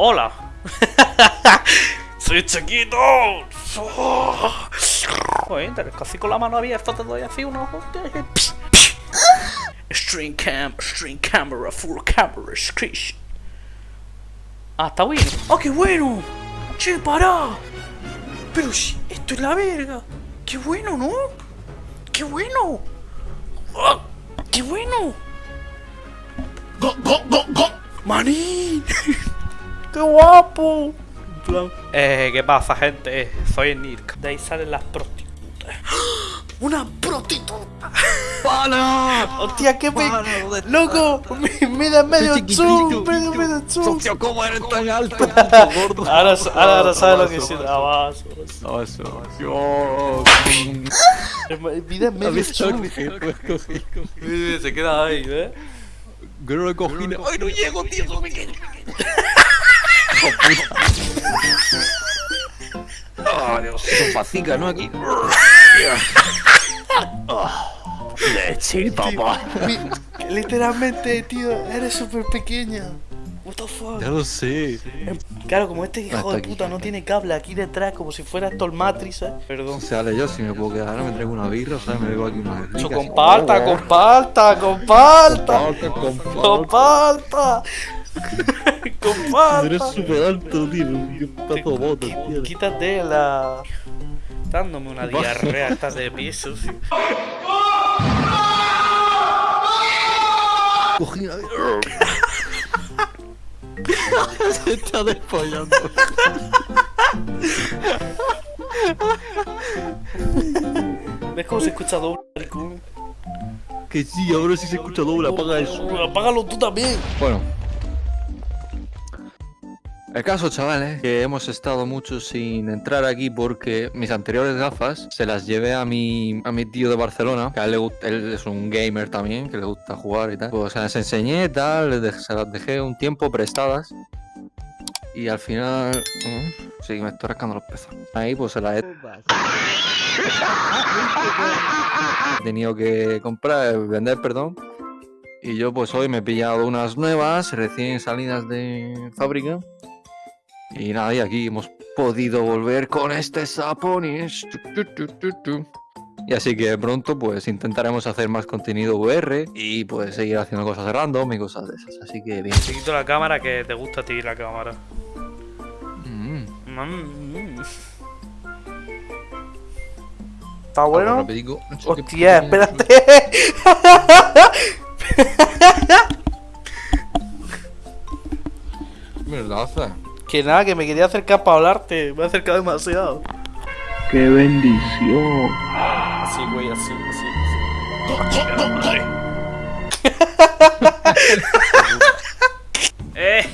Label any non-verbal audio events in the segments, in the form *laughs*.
Hola. *laughs* Soy chiquito. Joder, casi con la mano abierta te doy así unos... String cam, string camera, full camera, screech. Ah, está bueno. ¡Oh, qué bueno! Che, pará. Pero si, esto es la verga. ¡Qué bueno, ¿no? ¡Qué bueno! ¡Oh, ¡Qué bueno! ¡Go, go, go, go! ¡Maní! *laughs* ¡Qué guapo! Eh, ¿qué pasa, gente? Soy Nirk. De ahí salen las prostitutas. *gasps* ¡Una prostituta! *laughs* ¡Para! ¡Hostia, qué *laughs* me... Joder. ¡Loco! Me, me da medio zoom, medio, medio. Socio, ¿cómo eres tan alto, puto gordo? Ahora, ahora, ahora sabes lo que Ah, abajo. abajo. Dios. Me da medio he cogido. Se queda ahí, ¿eh? ¡Ay, no llego, tío! ¡Soy *laughs* pequeño! ¡Ah, Dios! Son facica, ¿no? Aquí. Leche, papá. Mi- Literalmente, tío, eres súper pequeña. What the fuck? Ya lo sé. Claro, como este hijo Hasta de aquí. puta no tiene cable aquí detrás, como si fuera esto el Matrix, ¿eh? O Perdón. sea, Ale, yo si me puedo quedar, ahora me traigo una birra, ¿sabes? Me bebo aquí una rica. Eso, comparta, comparta, comparta. Comparta. Comparta. *laughs* Eres súper alto, tío. Pedazo de bote, tío. Quítate la. Dándome una diarrea, estás de pie, sucio. Cogí una. *laughs* Se está despollando. ¿Ves cómo se escucha doble? maricón? Que sí, ahora sí se escucha doble, apaga eso. Apágalo tú también. Bueno. El caso, chavales, que hemos estado mucho sin entrar aquí porque mis anteriores gafas se las llevé a mi, a mi tío de Barcelona, que a él, él es un gamer también, que le gusta jugar y tal. Pues se las enseñé y tal, se las dejé un tiempo prestadas. Y al final... mm, sí, me estoy rascando los pezos. Ahí pues se las he *laughs* tenido que comprar, vender, perdón. Y yo pues hoy me he pillado unas nuevas, recién salidas de fábrica. Y nada, y aquí hemos podido volver con este Saponis. Y así que pronto pues intentaremos hacer más contenido VR y pues seguir haciendo cosas random y cosas de esas. Así que bien. Te quito la cámara que te gusta a ti la cámara. Mm. Mm. ¿Está Algo bueno? sé qué Hostia, espérate. ¿Qué me lo hace? Que nada, que me quería acercar para hablarte. Me he acercado demasiado. ¡Qué bendición! Así, güey, así, así. así. *laughs* Eh,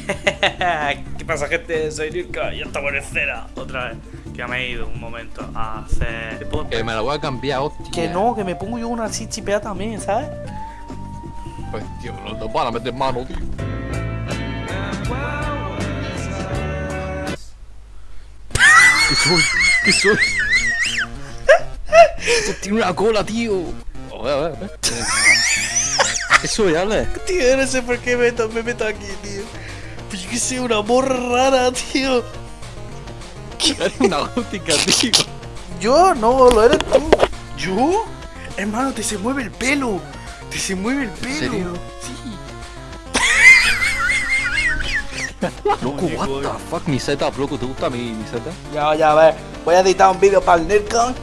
¿Qué pasa, gente? Soy Nirka y hasta buenecera. Otra vez. Que me he ido un momento a hacer. Que me la voy a cambiar, hostia. Que no, que me pongo yo una así chipeada también, ¿sabes? Pues tío, no te van a meter mano, tío. Soy? ¿Qué soy? Esto tiene una cola, tío. A ver, a ver, a ver. ¿Qué soy, Ale? Tío, no sé por qué meto, me meto aquí, tío. Pues yo que sé, una morra rara, tío. Eres una gótica, tío. Yo no, lo eres tú. ¿Yo? Hermano, te se mueve el pelo. Te se mueve el pelo. serio? Sí. Loco, what the fuck, mi setup, loco, ¿te gusta mi, mi setup? Ya, ya, a ver. Voy a editar un vídeo para el Nerdcon.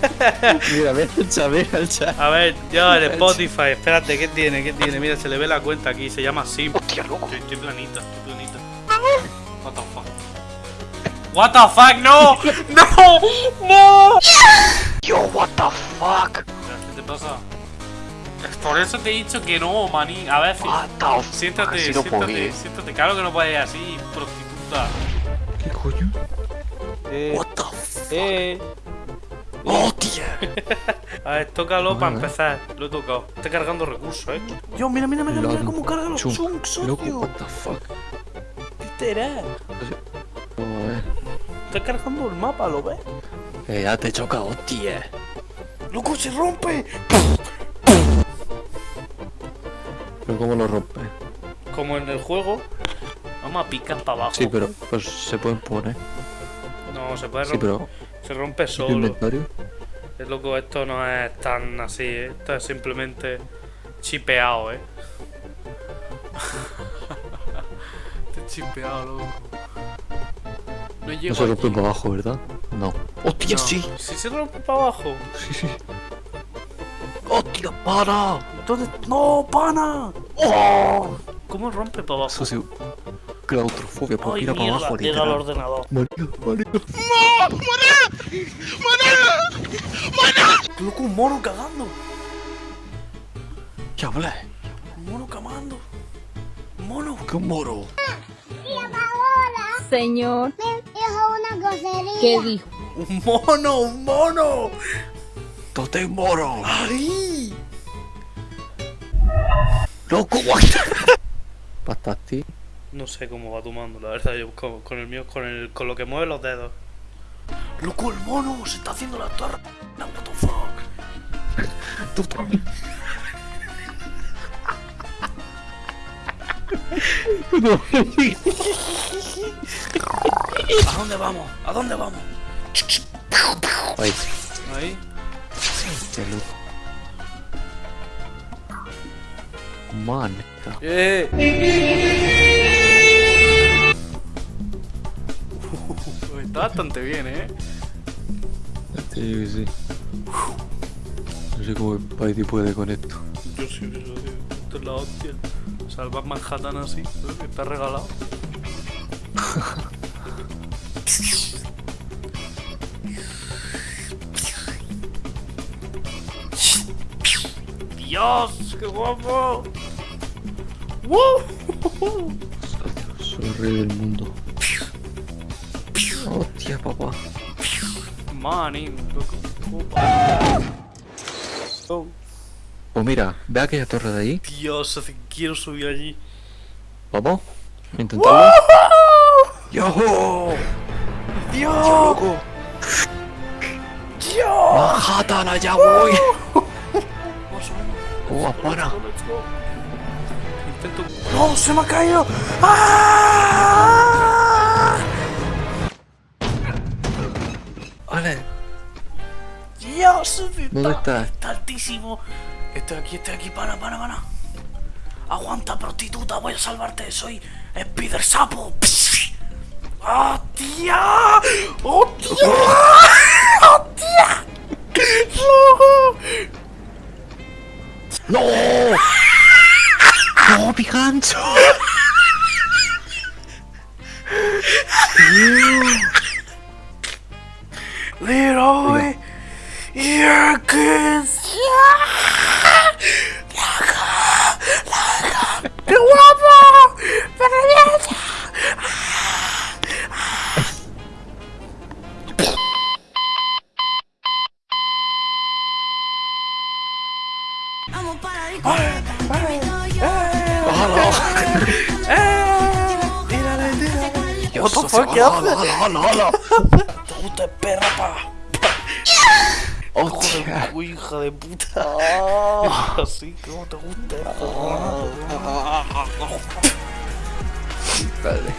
*laughs* Mira, mira el chat, mira el chat. A ver, yo en *laughs* Spotify, espérate, ¿qué tiene? ¿Qué tiene? Mira, se le ve la cuenta aquí, se llama Sim. Hostia, loco. Estoy, estoy planita, estoy planita. What the fuck? What the fuck? No! *laughs* No! No! Yo, what the fuck? ¿Qué te pasa? Es Por eso te he dicho que no, maní. A ver, siéntate, Así no puedo siéntate, siéntate. Claro que no puedes ir así, prostituta. ¿Qué coño? Eh, What the fuck? eh. ¡Hostia! *laughs* A ver, tócalo para empezar. Lo he tocado. Está cargando recursos, eh. Yo, mira, mira, mira, mira cómo carga los chunks, socio. what the fuck? Era. Joder. Está cargando el mapa, ¿lo ves? Eh, ya te choca, hostia. ¡Loco, se rompe! Pero ¿cómo lo rompe? como en el juego. Vamos a picar para abajo. Sí, pero pues se pueden poner. No, se puede Sí, romper. pero. Se rompe ¿y tu solo. inventario? Es loco, esto no es tan así, ¿eh? esto es simplemente chipeado, eh. *laughs* Es chipeado, loco. No llego No se rompe aquí. para abajo, ¿verdad? No. ¡Hostia, No. sí! Sí se rompe para abajo. Sí, sí. ¡Hostia, para! ¿Dónde? ¡No, pana! ¡Oh! ¿Cómo rompe para abajo? Eso sí. Claustrofobia, Ay, mira para abajo, llega al ordenador. María, María. Loco, un mono cagando. ¿Qué hablé? Un mono camando. Un mono. ¡Qué moro! Señor, Dijo una grosería. ¿qué dijo? Un mono, un mono. ¡Tote moro! ¡Ay! ¡Loco, guarda! *laughs* Patati. No sé cómo va tu mando, la verdad. Yo con, con el mío, con, el, con lo que mueve los dedos. ¡Loco, el mono! ¡Se está haciendo la torre! No, what the fuck. *laughs* Tú también. No, ¿A dónde vamos? ¿A dóde vamos? Ahí. Ahí. Qué loco. Man. ¡Eh! Está bastante bien, ¿eh? Sí, sí. No sé cómo Spidey puede con esto. Yo sí, yo sí. Esto es la hostia. Salvar Manhattan así. ¿eh? Está regalado. *laughs* ¡Dios! ¡Qué guapo! ¡Woo! Soy el rey del mundo. Hostia, papá. Opa. Oh, Pues mira, ve aquella torre de ahí. Dios, que quiero subir allí. Vamos. Intentarlo. ¡Yoho! ¡Dios! ¡Loco! ¡Dios! ¡Manhattan, allá voy! ¡Oh, para! Intento. ¡No! ¡Se me ha caído! ¡Ah! Vale. ¡Dios! ¿Dónde está? Está altísimo. Estoy aquí, estoy aquí, pana, pana, pana. Aguanta, prostituta, voy a salvarte. Soy Spider Sapo. ¡Hostia! ¡Hostia! ¡Hostia! ¡Loco! ¡No! ¡No, mi gancho! Leroy Jenkins. ¡Qué guapo! ¡Maravilloso! What the fuck, ¿qué haces? ¡Hala, hala, hala! ¿Te gusta el perra, pa? ¡Hostia! Uy, hija de puta. *laughs* Así como te gusta. Vale.